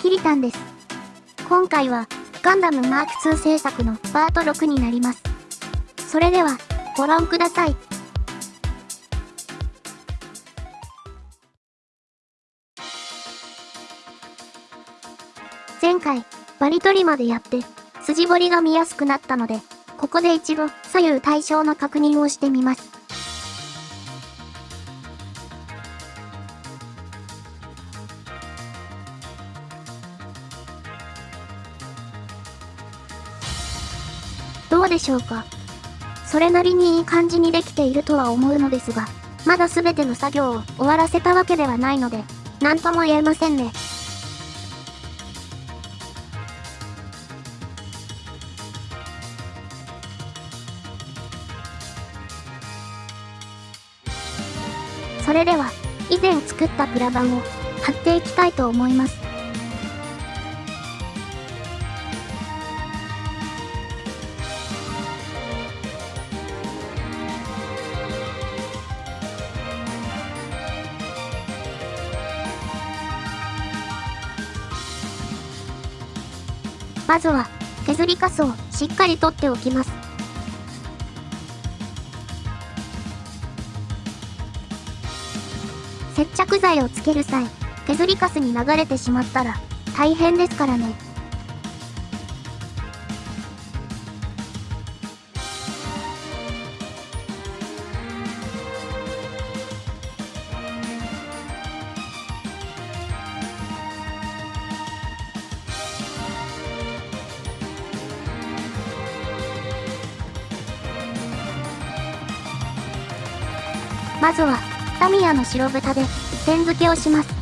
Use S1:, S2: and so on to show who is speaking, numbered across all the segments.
S1: キリタンです。今回は、ガンダムマーク2制作のパート6になります。それでは、ご覧ください。前回、バリ取りまでやって、筋彫りが見やすくなったので、ここで一度左右対称の確認をしてみます。でしょうか？それなりにいい感じにできているとは思うのですが、まだ全ての作業を終わらせたわけではないので、何とも言えませんね。それでは、以前作ったプラ板を貼っていきたいと思います。まずは、削りカスをしっかり取っておきます。接着剤をつける際、削りカスに流れてしまったら大変ですからね。まずはタミヤの白豚で点付けをします。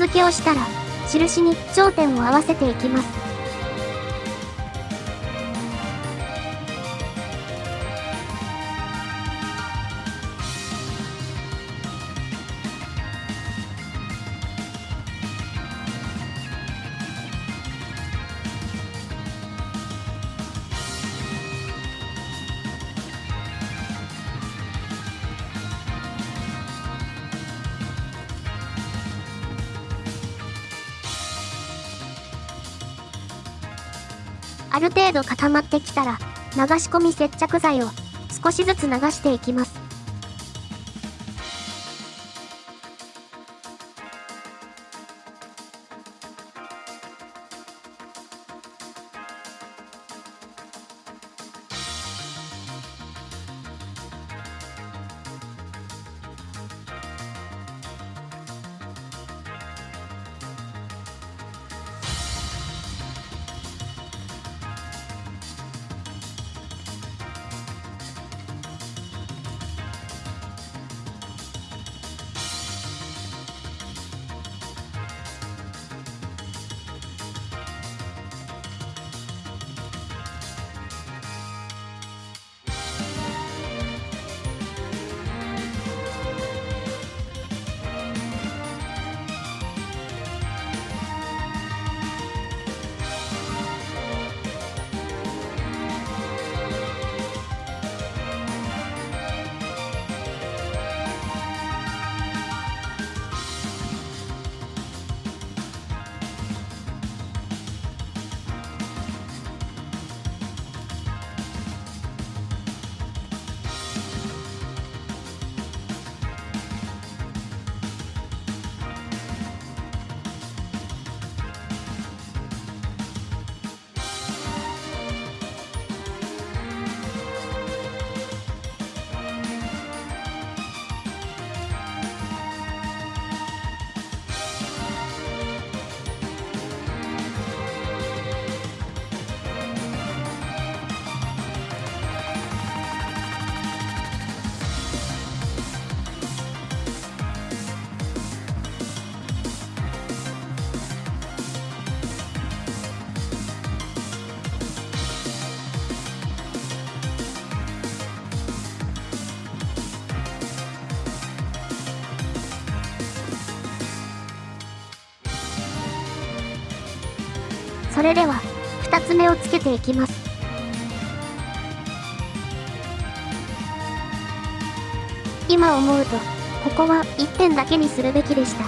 S1: 付けをしたら、印に頂点を合わせていきます。ある程度固まってきたら、流し込み接着剤を少しずつ流していきます。それでは、二つ目をつけていきます。今思うと、ここは1点だけにするべきでした。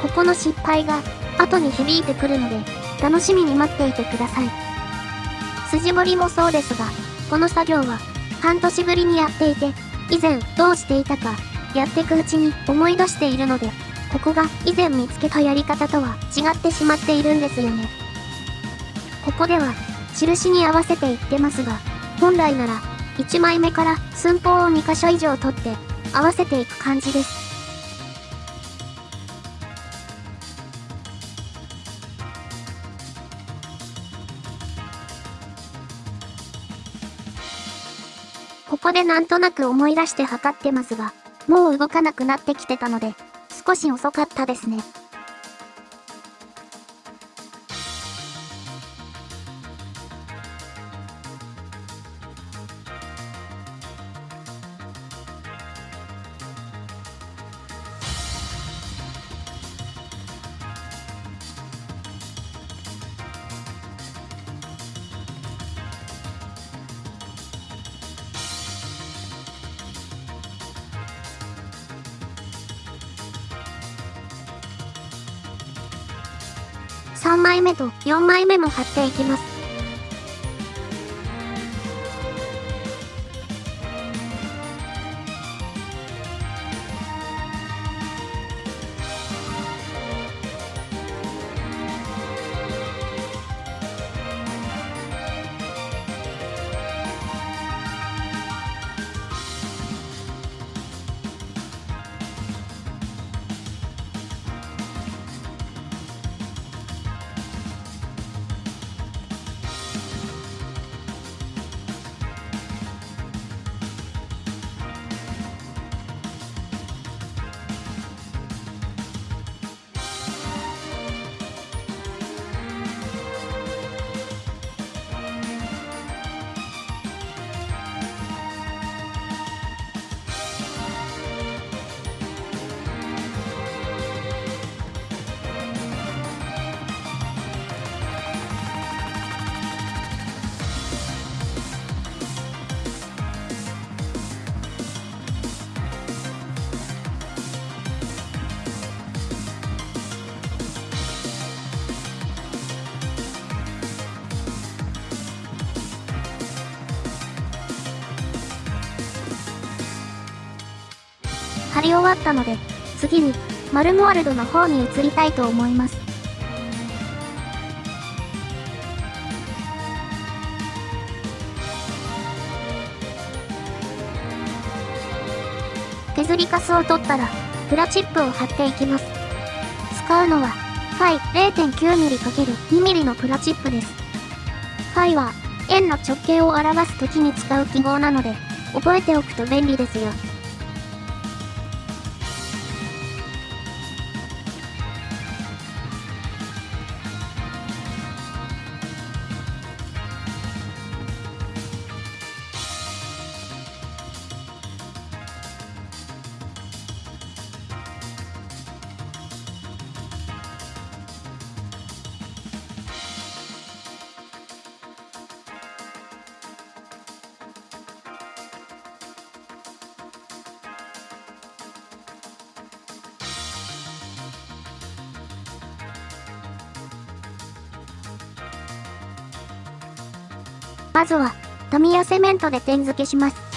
S1: ここの失敗が、後に響いてくるので、楽しみに待っていてください。筋彫りもそうですが、この作業は、半年ぶりにやっていて、以前どうしていたか、やってくうちに思い出しているので、ここが以前見つけたやり方とは違ってしまっているんですよね。ここでは、印に合わせていってますが、本来なら、1枚目から寸法を2箇所以上取って、合わせていく感じです。ここでなんとなく思い出して測ってますが、もう動かなくなってきてたので、少し遅かったですね。3枚目と4枚目も貼っていきます。貼り終わったので、次に、マルモワルドの方に移りたいと思います。削りカスを取ったら、プラチップを貼っていきます。使うのは、ファイ 0.9mm×2mm のプラチップです。ファイは、円の直径を表す時に使う記号なので、覚えておくと便利ですよ。まずは、富谷セメントで点付けします。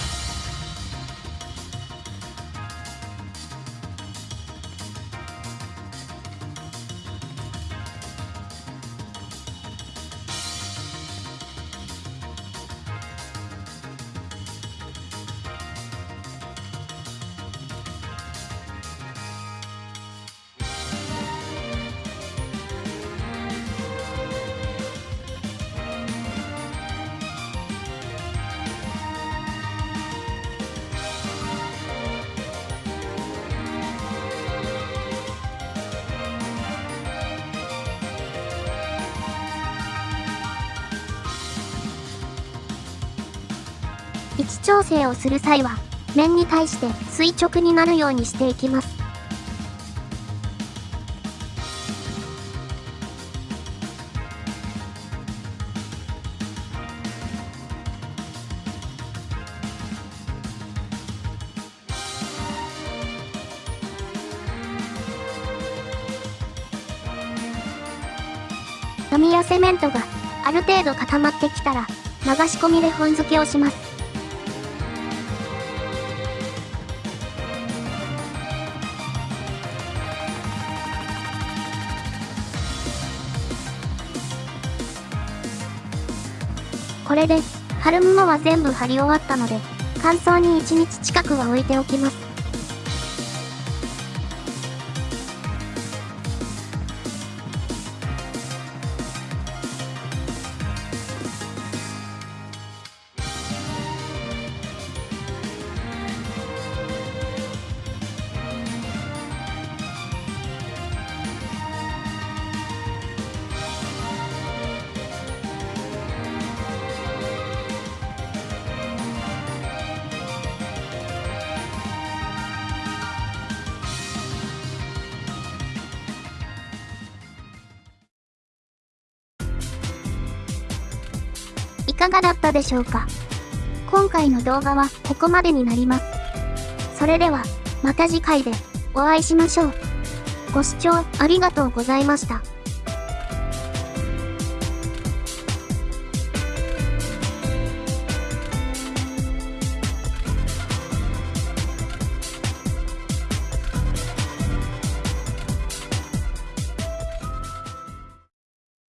S1: 置調整をする際は、面に対して垂直になるようにしていきます。紙やセメントがある程度固まってきたら流し込みで本付けをします。れで、貼るものは全部貼り終わったので、乾燥に1日近くは置いておきます。かがだったでしょうか？今回の動画はここまでになります。それでは、また次回でお会いしましょう。ご視聴ありがとうございました。